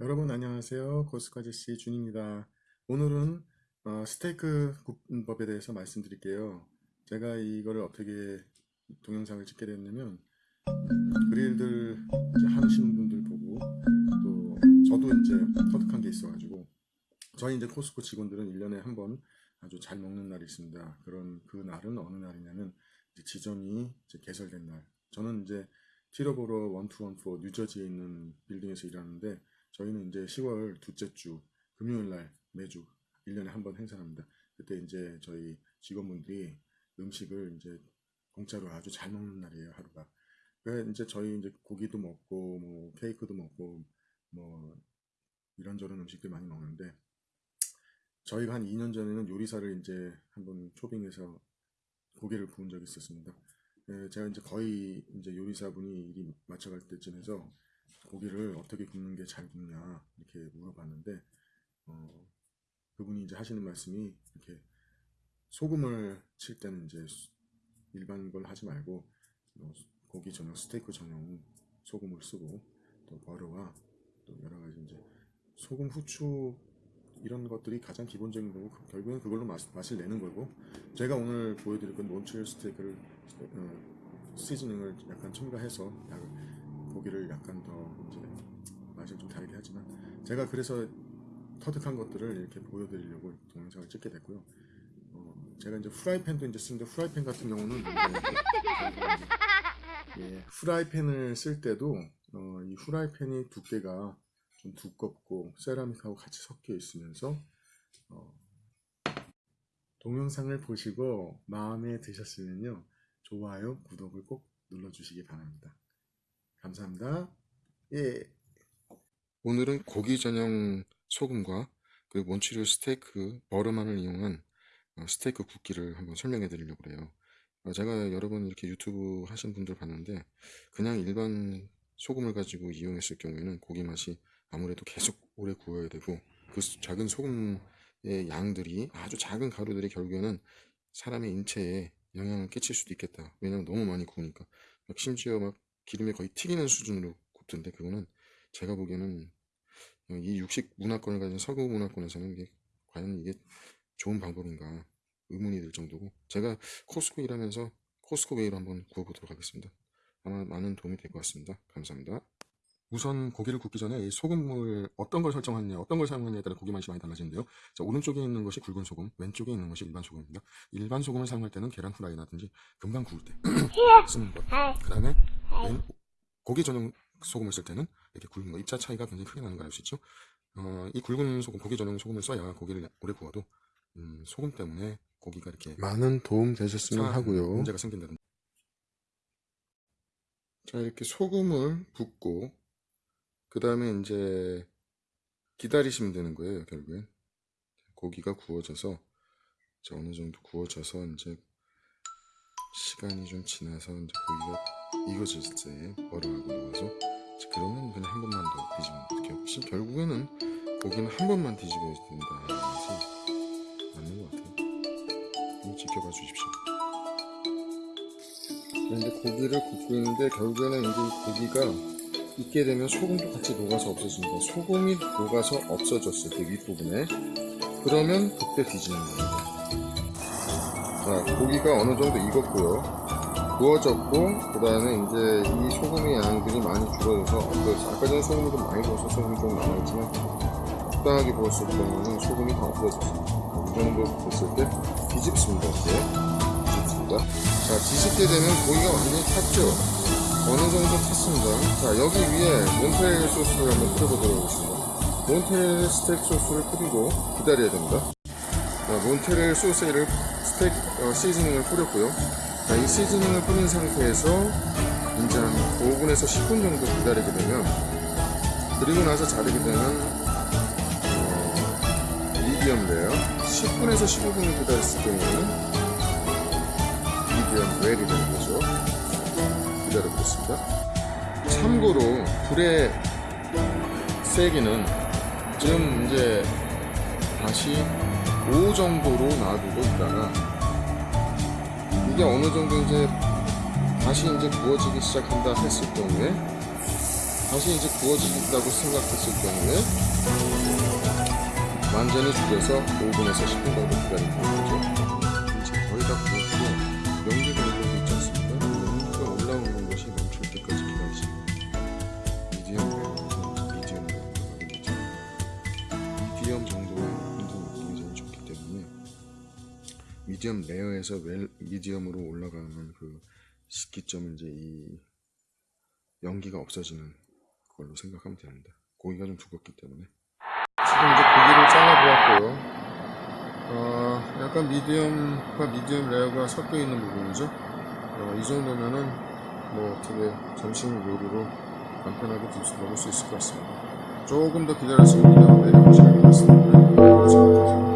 여러분 안녕하세요. 고스카제씨 준입니다. 오늘은 어, 스테이크 굽법에 대해서 말씀드릴게요. 제가 이거를 어떻게 동영상을 찍게 됐냐면 음, 그릴들 하시는 분들 보고 또 저도 이제 터득한 게 있어가지고 저희 이제 코스코 직원들은 1년에 한 번 아주 잘 먹는 날이 있습니다. 그런 그 날은 어느 날이냐면 이제 지점이 이제 개설된 날. 저는 이제 티러보로 1214 뉴저지에 있는 빌딩에서 일하는데 저희는 이제 10월 둘째 주 금요일 날 매주 1년에 한 번 행사합니다. 그때 이제 저희 직원분들이 음식을 이제 공짜로 아주 잘 먹는 날이에요, 하루가. 그래 이제 저희 이제 고기도 먹고 뭐 케이크도 먹고 뭐 이런저런 음식들 많이 먹는데 저희가 한 2년 전에는 요리사를 이제 한번 초빙해서 고기를 구운 적이 있었습니다. 예, 제가 이제 거의 이제 요리사분이 일이 맞춰갈 때쯤 해서 고기를 어떻게 굽는 게 잘 굽냐 이렇게 물어봤는데 어, 그분이 이제 하시는 말씀이 이렇게 소금을 칠 때는 이제 일반 걸 하지 말고 어, 고기 전용 스테이크 전용 소금을 쓰고 또 버터와 또 여러 가지 이제 소금 후추 이런 것들이 가장 기본적인 거고 그- 결국엔 그걸로 맛, 맛을 내는 거고 제가 오늘 보여드릴 건 몬트리올 스테이크를 어, 시즈닝을 약간 첨가해서 약- 고기를 약간 더 이제 맛을 좀 다르게 하지만 제가 그래서 터득한 것들을 이렇게 보여드리려고 동영상을 찍게 됐고요. 어, 제가 이제 후라이팬도 이제 쓰는데 후라이팬 같은 경우는 예, 후라이팬을 쓸 때도 어, 이 후라이팬이 두께가 좀 두껍고 세라믹하고 같이 섞여 있으면서 어, 동영상을 보시고 마음에 드셨으면요 좋아요 구독을 꼭 눌러주시기 바랍니다 감사합니다 예 오늘은 고기 전용 소금과 그리고 몬치리올 스테이크 버르만을 이용한 어, 스테이크 굽기를 한번 설명해 드리려고 그래요 어, 제가 여러 번 이렇게 유튜브 하신 분들 봤는데 그냥 일반 소금을 가지고 이용했을 경우에는 고기 맛이 아무래도 계속 오래 구워야 되고 그 수- 작은 소금의 양들이 아주 작은 가루들이 결국에는 사람의 인체에 영향을 끼칠 수도 있겠다. 왜냐면 너무 많이 구우니까. 막 심지어 막 기름에 거의 튀기는 수준으로 굽던데 그거는 제가 보기에는 이 육식 문화권을 가진 서구 문화권에서는 이게 과연 이게 좋은 방법인가 의문이 들 정도고 제가 코스코 일하면서 코스코 웨이로 한번 구워보도록 하겠습니다. 아마 많은 도움이 될 것 같습니다. 감사합니다. 우선 고기를 굽기 전에 이 소금을 어떤 걸 설정하느냐, 어떤 걸 사용하느냐에 따라 고기 맛이 많이 달라지는데요. 자, 오른쪽에 있는 것이 굵은 소금, 왼쪽에 있는 것이 일반 소금입니다. 일반 소금을 사용할 때는 계란 후라이라든지 금방 구울 때 쓰는 것. 그 다음에 고기 전용 소금을 쓸 때는 이렇게 굵은 거, 입자 차이가 굉장히 크게 나는 걸 알 수 있죠. 어, 이 굵은 소금, 고기 전용 소금을 써야 고기를 오래 구워도 음, 소금 때문에 고기가 이렇게 많은 도움 되셨으면 자, 하고요. 문제가 생긴다든지. 자, 이렇게 소금을 붓고, 그 다음에 이제 기다리시면 되는 거예요, 결국엔. 고기가 구워져서, 어느 정도 구워져서, 이제 시간이 좀 지나서, 이제 고기가 익어질 때, 얼음하고 녹아서, 그러면 그냥 한 번만 더 뒤집으면 돼요. 혹시 결국에는 고기는 한 번만 뒤집어야 된다. 해야지 맞는 것 같아요. 이거 지켜봐 주십시오. 그런데 고기를 굽고 있는데 결국에는 이제 이 고기가 익게 되면 소금도 같이 녹아서 없어집니다. 소금이 녹아서 없어졌을 때 윗부분에 그러면 그때 뒤지는 겁니다. 자, 고기가 어느 정도 익었고요. 구워졌고 그 다음에 이제 이 소금의 양들이 많이 줄어들어서 없어졌어요. 아까 전에 소금이 좀 많이 부어서 소금이 좀 남아있지만 적당하게 부었을 경우는 소금이 다 없어졌습니다. 이 정도 됐을 때 뒤집습니다. 이렇게 뒤집습니다. 자, 뒤집게 되면 고기가 완전히 탔죠? 어느 정도 탔습니다. 자, 여기 위에 몬테렐 소스를 한번 뿌려보도록 하겠습니다. 몬테렐 스테이크 소스를 뿌리고 기다려야 됩니다. 자, 몬테렐 소스를 스테이크 어, 시즈닝을 뿌렸고요. 자, 이 시즈닝을 뿌린 상태에서 이제 한 5분에서 10분 정도 기다리게 되면 그리고 나서 자르게 되면 어, 미디엄 레어 10분에서 15분을 기다렸을 경우에는 미디엄 웰이 되는 거죠. 기다려보겠습니다. 참고로 불의 세기는 지금 이제 다시 5 정도로 놔두고 있다가 이게 어느 정도 이제 다시 이제 구워지기 시작한다 했을 경우에 다시 이제 구워지겠다고 생각했을 경우에 완전히 죽여서 5분에서 10분 정도 기다리는 거죠. 미디엄 레어에서 well, 미디엄으로 올라가는 그 시기점은 이제 이 연기가 없어지는 걸로 생각하면 됩니다. 고기가 좀 두껍기 때문에 지금 이제 고기를 잘라 보았고요. 어, 약간 미디엄과 미디엄 레어가 섞여 있는 부분이죠. 어, 이 정도면은 뭐 어떻게 점심 요리로 간편하게 드시- 먹을 수 있을 것 같습니다. 조금 더 기다렸으면 미디엄 레어가 잘 익었을 텐데 그렇지 못해서